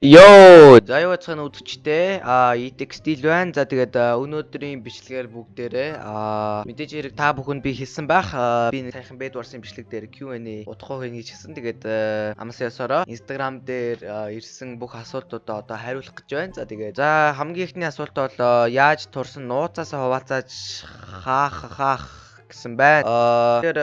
Йоо, за юу цаана үдчтэй. А стил байна. За тэгээд өнөөдрийн бичлэгээр бүгдээрээ а мэдээж хэрэг та бүхэнд би хэлсэн байх. Би сайхан бед варсын бичлэг дээр Q&A удахгүй хийнэ гэж хэлсэн. Тэгээд амсаа ясараа Instagram дээр ирсэн бүх асуултуудаа одоо хариулах гэж байна. За тэгээд за хамгийн ихний асуулт бол яаж турсан нууцаасаа хуваалцаж хаах хаах гэсэн байна. Тэгэхээр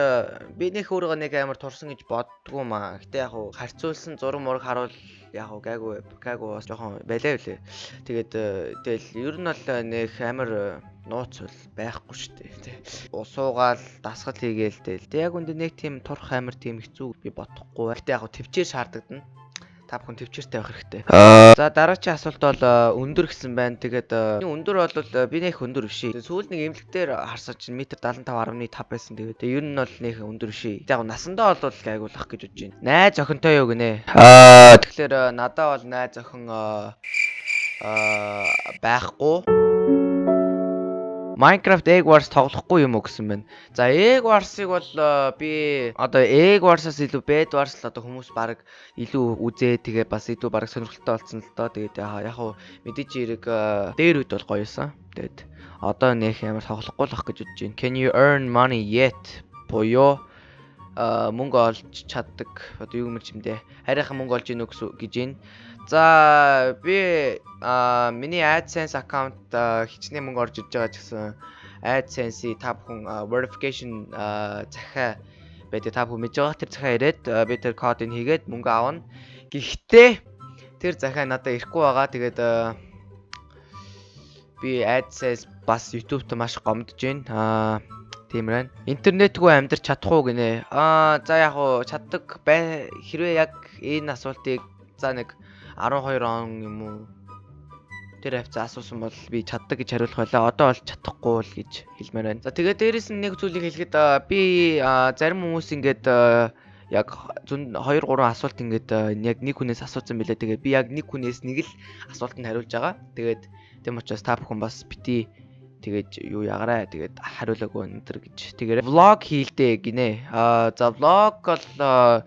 би нэг өөрөө нэг амар турсан гэж боддгоо маа. Гэтэ яг хуу харьцуулсан зураг мураг харуул яг уу гайгүй гайгүй бас жоохон байлаа үлээ. Тэгээд э, тэгэл ер нь бол э, нэг амар э, нууц бол байхгүй шүү дээ тий. Усуугаал дасгал хийгээл тэл. Тэг яг үндэ нэг тийм турх амар тийм хэцүү би бодохгүй. Гэтэ яг төвчээр шаардлагдан та бүхэн төвчээртэй байх хэрэгтэй. За дараагийн асуулт бол өндөр гэсэн байна. Тэгээд өндөр бол би нэг өндөр биш. Сүүл нэг эмнэлэгтэр харсаа чинь метр 75.5 байсан. Тэгээд ер нь бол нэг өндөр биш. Яг насандаа бол гайгуулах гэж бодож байна. Найз охинтой юу гинэ? Аа тэгэхээр надаа бол найз охин аа байхгүй. Minecraft Egg Wars тоглохгүй юм уу гэсэн байна. За Egg Wars-ыг бол э, би одоо Egg Wars-аас илүү Bed Wars л одоо хүмүүс баг илүү үзээ тэгээ бас илүү баг сонирхолтой болсон л доо. Тэгээд яг хуу мэдээж хэрэг э, дээр үед бол гоёсэн. Тэгээд одоо нөх ямар тоглохгүй л ах гэж бодож байна. Can you earn money yet? Боёо э, мөнгө олж чаддаг. Одоо юу юм чимдээ. Хараахан мөнгө олж ийн үү гэж байна. За би а миний AdSense аккаунт хичнээн мөнгө орж ирж байгаа ч гэсэн AdSense-ийг та бүхэн verification захиа байдаг та бүхэн мэдж байгаа тэр захиа ирээд би тэр кодыг хийгээд мөнгө авна. Гэхдээ тэр захиа надад ирэхгүй байгаа. Тэгээд би AdSense бас YouTube-т маш гомдож байна. Аа тиймэр байна. Интернетгүй амьдрч чадах уу гинэ. Аа за яг уу чаддаг бай хэрвээ яг энэ асуултыг за нэг 12 он юм уу тэр хавцаа асуусан бол би чаддаг гэж хариулах байлаа. Одоо бол чадахгүй л гэж хэлмээр байна. За тэгээд дээрэс нь нэг зүйлийг хэлэхэд би зарим хүмүүс ингээд яг 2 3 асуулт ингээд яг нэг хүнээс асуусан билээ. Тэгээд би яг нэг хүнээс нэг л асуултанд хариулж байгаа. Тэгээд тийм учраас та бүхэн бас бити тэгээд юу ягараа тэгээд хариулаагүй өнтер гэж. Тэгээд влог хийлдэ гинэ. Аа за влог бол аа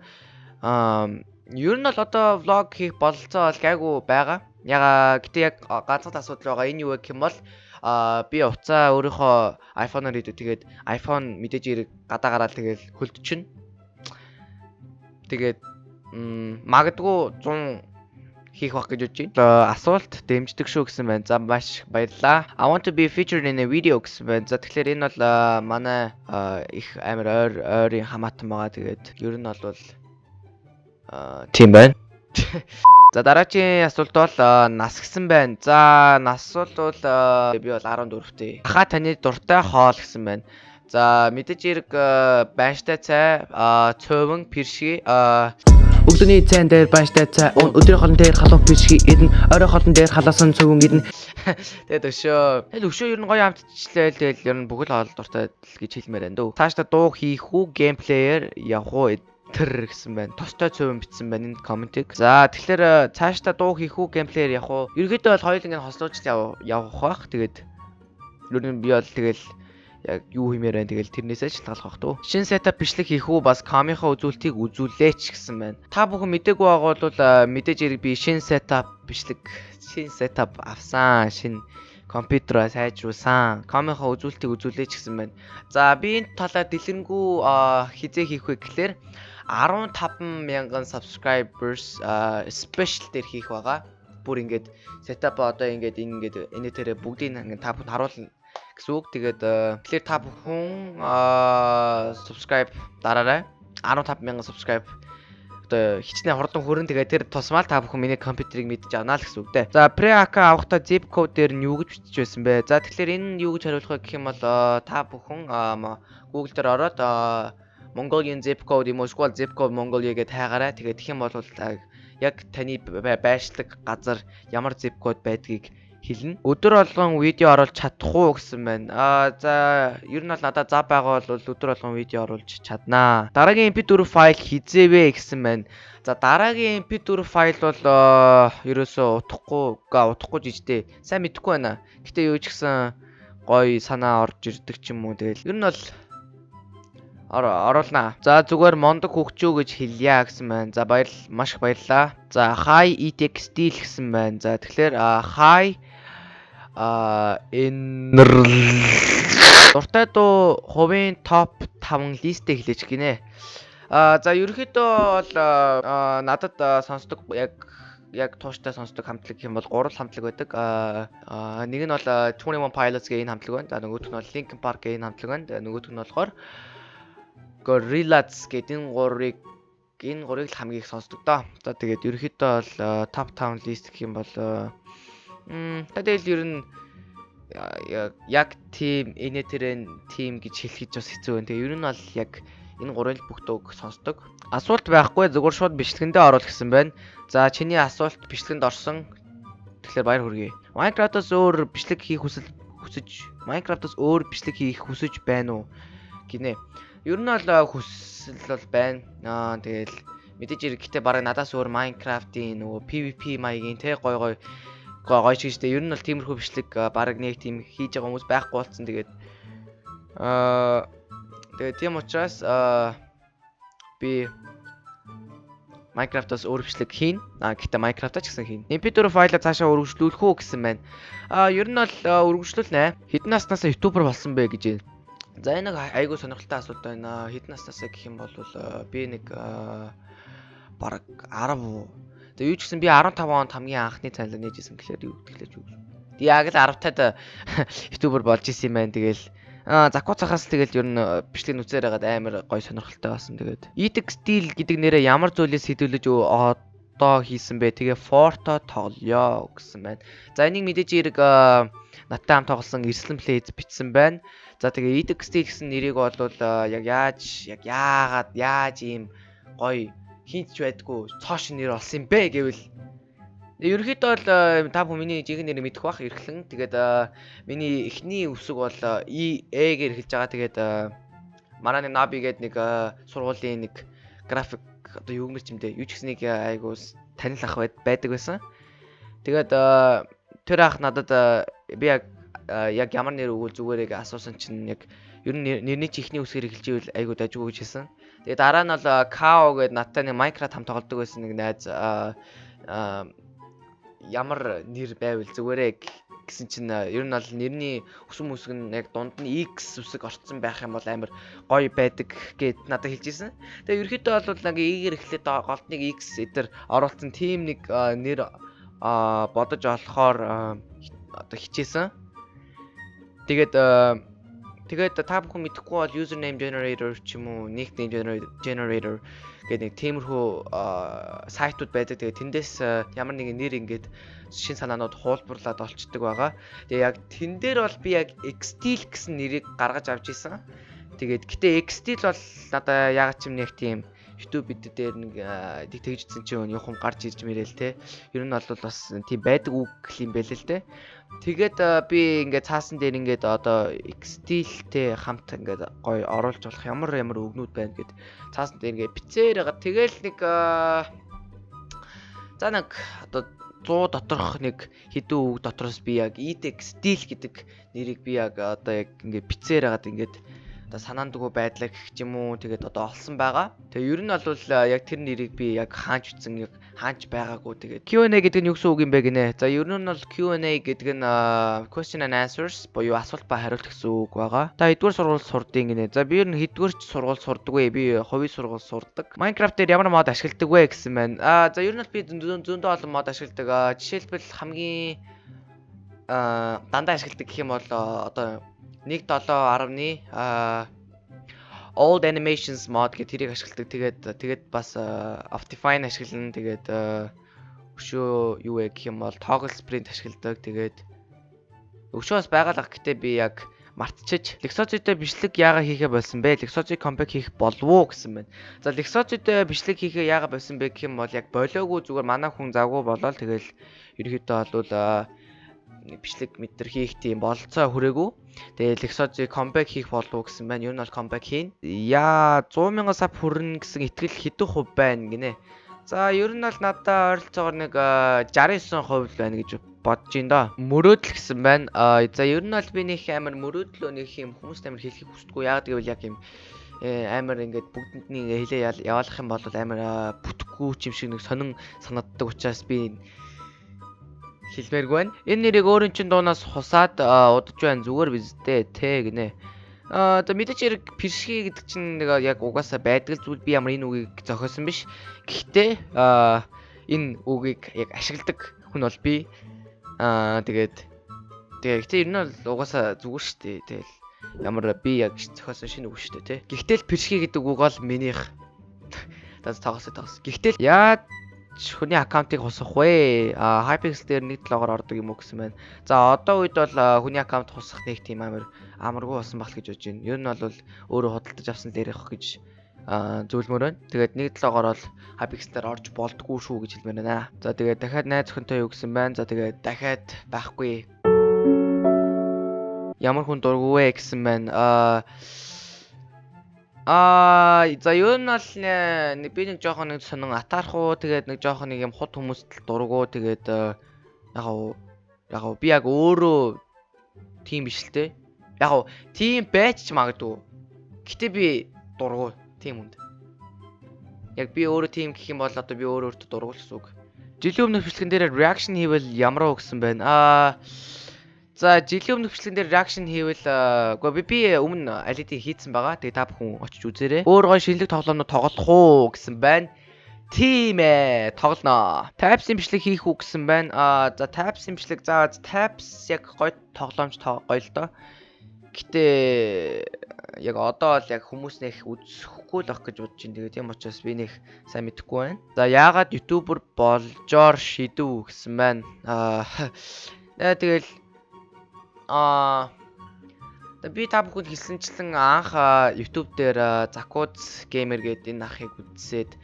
Ер нь бол одоо влог хийх бололцоо бол гайгүй байгаа. Яга гэтээ яг ганцхан асуудал байгаа. Энэ юу гэх юм бол а би уцаа өөрийнхөө iPhone-оор хийдэг. Тэгээд iPhone мэдээж хэрэг гадаа гараад тэгээд хөлдчихнө. Тэгээд магадгүй 100 хийх байх гэж бодож байна. Асуулт дэмждэг шүү гэсэн байна. За маш баярлалаа. I want to be featured in a video гэсэн байна. За тэгэхээр энэ бол манай их амар ойр ойрын хамаатан байгаа. Тэгээд ер нь бол тийм байна. За дараагийн асуулт бол нас гисэн байна. За нас бол би бол 14-тэй. Хаа таны дуртай хоол гэсэн байна. За мэдээж хэрэг байштай цай, цөөвөн, пиршги, Өглөөний цайн дээр байштай цай, өдрийн хоолн дээр халуун пиршги идэн, орой хоолн дээр халаасан цөөвөн идэн. Тэгээд өшөө. Тэгэл өшөө ер нь гоё амтчлээ л тэгэл ер нь бүгд хоол дуртай гэж хэлмээр байна дөө. Цаашдаа дуу хийх үү, геймплеер явах уу тэр гэсэн байна. Тостой цөөн бичсэн байна энэ комментиг. За тэгэхээр э, цаашдаа дуу хийх үү, геймплеер явах уу? Ерөнхийдөө бол хоёул ингэ хослуулж явах бах. Тэгээд ер нь би бол тэгэл яг юу хиймээр байна тэгэл тэрнээсээ шалтгаалах бах туу. Шинэ сетап бичлэг хийх үү бас камийнхаа үзүүлэлтийг үзүүлээч гэсэн байна. Та бүхэн мдэггүй байгаа бол э, мэдээж хэрэг би шинэ сетап бичлэг шинэ сетап авсан. Шинэ компьютероо сайжруулсан. Камийнхаа үзүүлэлтийг үзүүлээч гэсэн байна. За би энэ талаар дэлгэрэнгүй хизээ хийх вэ гэхлээр 15 мянган subscribers special дээр хийх байгаа. Бүр ингээд setup одоо ингээд ингээд энэ тэрэ бүгдийг ингээд та бүхэн харуулна гэсэн үг. Тэгээд тэгэхээр та бүхэн subscribe дараарай. 15 мянган subscribe одоо хичнээн хурдан хүрэн тэгээд тэр тусмал та бүхэн миний компьютерийг мэдж авнаа л гэсэн үг дээ. За pre-account авахдаа zip code дээр нь юу гэж бичиж байсан бэ? За тэгэхээр энэ нь юу гэж хариулах вэ гэх юм бол та бүхэн Google дээр ороод Mongolian zip code юм уу эсвэл zip code Mongolia гэдээ хайгаарай. Тэгээд тэгэх юм бол яг таны байршлаг газар ямар zip code байдгийг хэлнэ. Өдөр болгон видео оруулж чадах уу гэсэн байна. Аа за ер нь бол надад зав байгаа бол өдөр болгон видео оруулж чаднаа. Дараагийн MP4 файл хизээвэ гэсэн байна. За дараагийн MP4 файл бол ерөөсөө утахгүй, утахгүй жижигтэй. Сайн мэдэхгүй байна. Гэтэ юу ч гэсэн гоё санаа орж ирдэг ч юм уу. Тэгэл ер нь бол оруулнаа. За зүгээр мондог хөгчөө гэж хэлье гэсэн байна. За баяр маш их баярлаа. За high ETX style гэсэн байна. За тэгэхээр high а энэ дуртай дуу хувийн топ 5 листэ хэлээч гинэ. А за ерөнхийдөө бол надад сонсдог яг яг тууштай сонсдог хамтлаг юм бол гурван хамтлаг байдаг. Аа нэг нь бол 21 Pilots гэх энэ хамтлаг байна. За нөгөөх нь бол Linkin Park гэх энэ хамтлаг байна. Нөгөөх нь болохоор Gorillaz гэдэг энэ гурыг энэ гурыг л хамгийн их сонсдог доо. За тэгээд ерөнхийдөө бол top 5 list гэх юм бол м тэгэл ер нь яг team тэрэн team гэж хэлхийж бас хэцүү байна. Тэгээ ер нь бол яг энэ гурвын бүх дууг сонсдог. Асуулт байхгүй зөвхөн шууд бичлэгэндээ оруул гэсэн байна. За чиний асуулт бичлэгэнд орсон. Тэгэхээр баяр хүргэе. Minecraft-аас өөр бичлэг хийх хүсэл хүсэж Minecraft-аас өөр бичлэг хийх хүсэж байна уу? гинэ. Ер нь бол хүсэл бол байна. Аа тэгэл мэдээж ирэхдээ бараг надаас өөр Minecraft-ийн нөгөө PVP маягийн те гой гой гоё ч гэжтэй. Ер нь бол тиймэрхүү бичлэг баг нэг тийм хийж байгаа хүмүүс байхгүй болцсон. Тэгээд аа тэгээд тийм учраас аа би Minecraft-аас өөр бичлэг хийн. Аа гэхдээ Minecraft-аа ч гэсэн хийн. MP4 файлаа цаашаа өргөжлүүлэх үү гэсэн байна. Аа ер нь бол өргөжлүүлнэ. Хэдэн наснаас ютубер болсон бэ гэж. За энэ айгүй сонирхолтой асуулт байна. Хэдэн наснаас гэх юм бол би нэг бараг 10 Тэгээ юу ч гэсэн би 15 онд хамгийн анхны цалин нээжсэн гэхээр юу гэдгэлээ юу. Тэг яг л 10 тад ютубер болж исэн юм байна. Тэгэл аа закуу цахаас тэгэл ер нь бичлэг нүцээр хагаад амар гой сонирхолтой болсон. Тэгээд Epic Steel гэдэг нэрээ ямар зүйлээс хэдүүлж одоо хийсэн бэ? Тэгээ Forto тоглоё гэсэн байна. За энийг мэдээж эрг надтай хамт тоглосон Erslem Plays бичсэн байна. За тэгээ Steel гэсэн нэрийг бол яг яаж яг яагаад яаж ийм гоё хинт ч байдгүй цоош нэр олсон юм бэ гэвэл ерөнхийдөө бол э, та бүхэн миний жинхэнэ нэрийг мэдэх бах эрхлэн тэгээд э, миний эхний үсэг бол E гээр эхэлж байгаа тэгээд э, нэг Nabi гэдэг нэг сургуулийн нэг график одоо юу гэмэр чимдээ юу ч гэсэн нэг айгуу танил ах байдаг байсан. Тэгээд тэр ах надад би яг яг ямар нэр өгвөл зүгээрээ асуусан чинь яг ер нь нэрний чи ихний үсгээр эхэлж ивэл айгуу дажгүй гэж хэлсэн. Тэгээ дараа нь бол Као гэдэг надтай нэг Minecraft хамт тоглодог байсан нэг найз ямар нэр байвал зүгээрээ гэсэн чинь ер нь бол нэрний өсөм үсэг нь яг дунд нь X үсэг орцсон байх юм бол амар гоё байдаг гэд надад хэлжсэн. Тэгээ ерөөхдөө бол нэг E-гэр эхлээд голдныг X эдэр оруулсан team нэг нэр бодож олохоор одоо хичээсэн. Тэгээд Тэгээд та бүхэн мэдэхгүй бол username generator ч юм уу nickname generator гэдэг нэг тиймэрхүү сайтууд байдаг. Тэгээд тэндээс ямар нэгэн нэр ингээд шин санаанууд хуулбарлаад олцдог байгаа. Тэгээ яг тэн дээр бол би яг Xtil гэсэн нэрийг гаргаж авч исэн. Тэгээд гэтээ Xtil бол надаа яг ч юм нэг тийм YouTube бид дээр нэг тэгжсэн чинь юухан гарч ирж мэрэл те. Ер нь бол бас тийм байдаг үг юм байл л те. Тэгээд би ингээд цаасан дээр ингээд одоо стилтэй хамт ингээд гоё оруулж болох ямар ямар өгнүүд байна гэд цаасан дээр ингээд бицээр байгаа. Тэгэл нэг за нэг одоо 100 доторх нэг хэдэн үг дотроос би яг ETEX стил гэдэг нэрийг би яг одоо яг ингээд бицээр хагаад ингээд одоо санаандгүй байдлаа гэх юм уу тэгээд одоо олсон байгаа. Тэгээ ер нь бол яг тэр нэрийг би яг хаанч үтсэн яг хаанч байгаагүй тэгээд Q&A гэдэг нь юу гэсэн үг юм бэ гинэ. За ер нь бол Q&A гэдэг нь question and answers буюу асуулт ба хариулт гэсэн үг байгаа. Та хэдвэр сургууль сурдیں۔ гинэ. За би ер нь хэдвэр ч сургууль сурдаг вэ? Би хувийн сургууль сурдаг. Minecraft дээр ямар мод ашигладаг вэ гэсэн байна. Аа за ер нь би зөндөө олон мод ашигладаг. Жишээлбэл хамгийн аа дандаа ашигладаг гэх юм бол одоо 1.7.10-ны а old animations mod гэх тэрийг ашигладаг. Тэгээд тэгээд бас Optifine ашиглана. Тэгээд өшөө юу вэ гэх юм бол toggle sprint ашигладаг. Тэгээд өшөө бас байгалах гэтээ би яг мартчих. Lexogy-тэй бичлэг яага хийхэ болсон бэ? Lexogy compact хийх болов уу гэсэн байна. За Lexogy-тэй бичлэг хийхэ яага болсон бэ гэх юм бол яг болоогүй зүгээр манай хүн завгүй болоод тэгэл ерөөхдөө бол бичлэг мэтэр хийх тийм бололцоо хүрээгүй. Тэгээ Lexogy comeback хийх болов гэсэн байна. Ер нь бол comeback хийн. Яа 100 сая сав хүрнэ гэсэн итгэл хэдэн хувь байна гинэ. За ер нь бол надад ойролцоогоор нэг 69% байна гэж бодож ин доо. Мөрөөдөл гэсэн байна. За ер нь бол би нэг амар мөрөөдлөө нэг юм хүмүүст амар хэлхийг хүсдэггүй. Яг гэвэл яг юм э, амар ингээд бүгдэнд хилээ ял- яваалах юм бол амар бүтэхгүй ч юм шиг нэг сонин санагддаг учраас би хэлмээргүй байна. Энэ нэрийг өөрийн чин дуунаас хусаад аа, удаж байна зүгээр биздээ те гинэ. Аа за мэдээч хэрэг пиршги гэдэг чинь нэг яг угаасаа байдаг зүйл би ямар энэ үгийг зохиосон биш. Гэхдээ аа энэ үгийг яг ашигладаг хүн бол би. Аа тэгээд тэгээ гэхдээ ер нь бол угаасаа зүгээр шүү дээ. Тэгэл ямар би яг зохиосон шинэ үг шүү дээ те. Гэхдээ л пиршги гэдэг үг бол минийх. Даз тоглосоо тоглос. Гэхдээ л яа хүний аккаунтыг хусах вэ? А Hypixel дээр нэг логоор ордог юм уу гэсэн байна. За одоо үед бол хүний аккаунт хусах нэг тийм амар амаргүй болсон баг гэж бодож байна. Ер нь бол өөрөө худалдаж авсан дээр явах гэж зөвлөмөр байна. Тэгээд нэг логоор бол Hypixel дээр орж болдгоо шүү гэж хэлмээр байна. За тэгээд дахиад найз охинтой юу гэсэн байна. За тэгээд дахиад байхгүй. Ямар хүн дурггүй вэ гэсэн байна. Аа Аа за юу нь бол нэ- нэг- би нэг жоохон нэг сонин атаархуу тэгээд нэг жоохон нэг юм хут хүмүүст л дургуу тэгээд э, яг уу яг уу би яг өөрөө тийм биш л те. Яг уу тийм байж ч магадгүй. Гэтэ би дургуу тийм хүнд. Яг би өөрөө тийм гэх юм бол одоо би өөрөө өөртөө дургуул гэсэн үг. Жилийн өмнөх бичлэгэн дээр reaction хийвэл ямар уу гэсэн байна. Аа За жилийн өмнөх бичлэгэн дээр reaction хийвэл аа, үгүй би би өмнө алидийг хийцэн байгаа. Тэгээ та бүхэн очиж үзээрэй. Өөр гой шинэлэг тоглоомнууд тоглох уу гэсэн байна. Тийм ээ, тоглоно. Tabs имжлэг хийх үү гэсэн байна. Аа за Tabs имжлэг за Tabs яг гой тоглоомч гоё л доо. Гэтэ яг одоо л яг хүмүүс нэх үзэхгүй л ах гэж бодож байна. Тэгээ тийм учраас би нэх сайн мэдэхгүй байна. За яагаад ютубер болжоор шидэв гэсэн байна. Аа тэгэл Аа би та бүхэнд хэлсэнчлэн анх YouTube дээр Zakuz Gamer гэдэг энэ ахыг үзсээд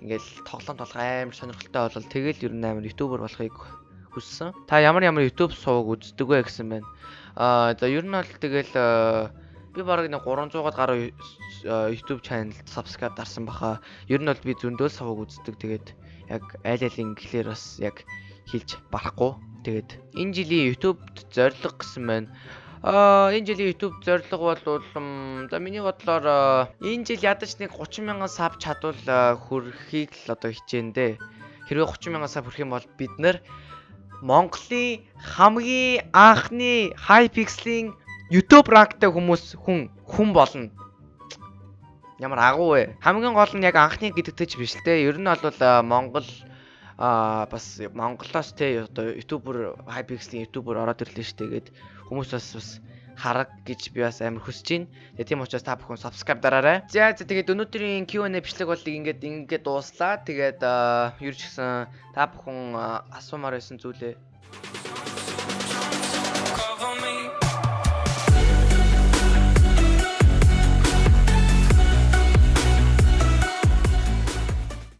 ингээл тоглоом толгой амар сонирхолтой болол тэгэл ер нь амар YouTuber болохыг хүссэн. Та ямар ямар YouTube сувг үздэг вэ гэсэн байна. Аа за ер нь бол тэгэл би бараг нэг 300-аад гаруй YouTube channel subscribe дарсан баха. Ер нь бол би зөндөө сувг үздэг. Тэгээд яг айл айлын гэхлээр бас яг хэлж барахгүй. Тэгээд энэ жилийн YouTube-д зорилго гэсэн байна. Аа энэ жилийн YouTube зорилго бол за миний бодлоор энэ жил ядаж нэг 30 мянган саб чадвал хүрэхийг л одоо хичээндээ. Хэрвээ 30 мянган саб хүрэх юм бол бид нэр Монголын хамгийн анхны Hypixel-ийн YouTube rankтай хүмүүс хүн хүн болно. Ямар агуу вэ? Хамгийн гол нь яг анхны гэдэгтэй ч биш л те. Ер нь бол Монгол аа бас Монголоос те одоо ютубер Hypixel-ийн ютубер ороод ирлээ шүү дээ. Гээд хүмүүс бас бас хараг гэж би бас амар хүсэж байна. Тэгээ тийм учраас та бүхэн subscribe дараарай. За за тэгээд өнөөдрийн Q&A бичлэг бол ингээд ингээд дууслаа. Тэгээд юу ч гэсэн та бүхэн аа, асуумаар байсан зүйлээ